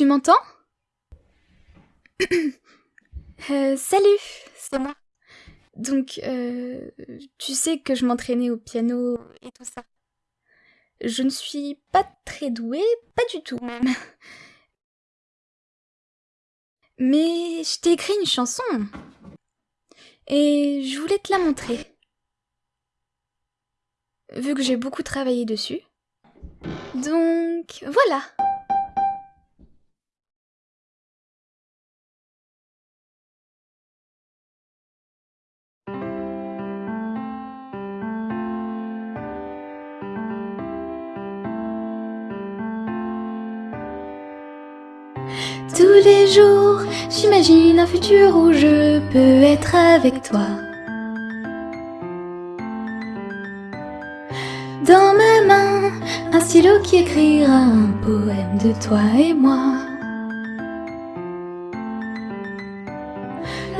Tu m'entends euh, Salut, c'est moi. Donc, euh, tu sais que je m'entraînais au piano et tout ça. Je ne suis pas très douée, pas du tout même. Mais je t'ai écrit une chanson. Et je voulais te la montrer. Vu que j'ai beaucoup travaillé dessus. Donc, voilà. J'imagine un futur où je peux être avec toi. Dans ma main, un stylo qui écrira un poème de toi et moi.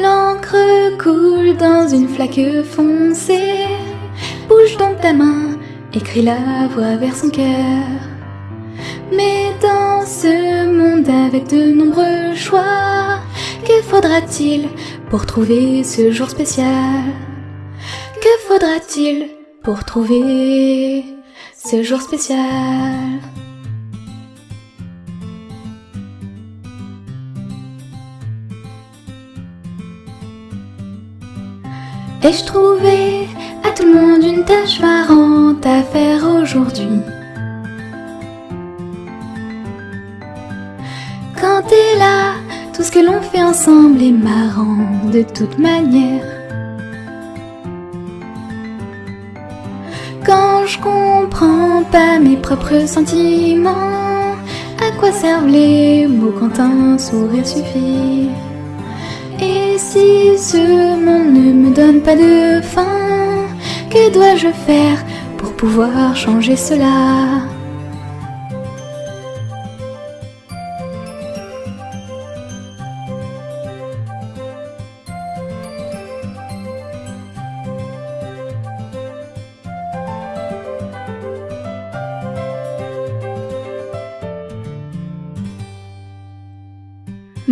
L'encre coule dans une flaque foncée. Bouge donc ta main, écris la voix vers son cœur. Mais dans ce avec de nombreux choix, que faudra-t-il pour trouver ce jour spécial? Que faudra-t-il pour trouver ce jour spécial? Ai-je trouvé à tout le monde une tâche marrante à faire aujourd'hui? Tout ce que l'on fait ensemble est marrant de toute manière. Quand je comprends pas mes propres sentiments, à quoi servent les mots quand un sourire suffit? Et si ce monde ne me donne pas de fin, que dois-je faire pour pouvoir changer cela?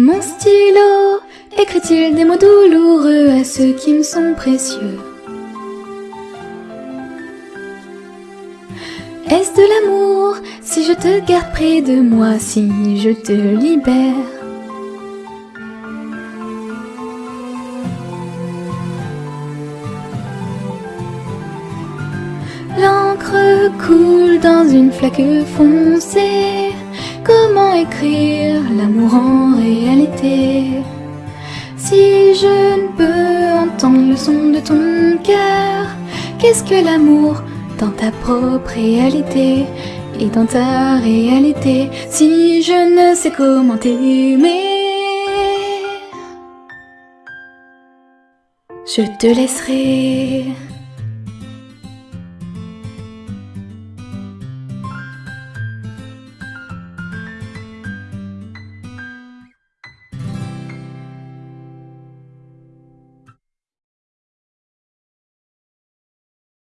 Mon stylo. Écrit-il des mots douloureux à ceux qui me sont précieux? Est-ce de l'amour si je te garde près de moi, si je te libère? L'encre coule dans une flaque foncée écrire l'amour en réalité. Si je ne peux entendre le son de ton cœur Qu'est-ce que l'amour dans ta propre réalité Et dans ta réalité Si je ne sais comment t'aimer? Je te laisserai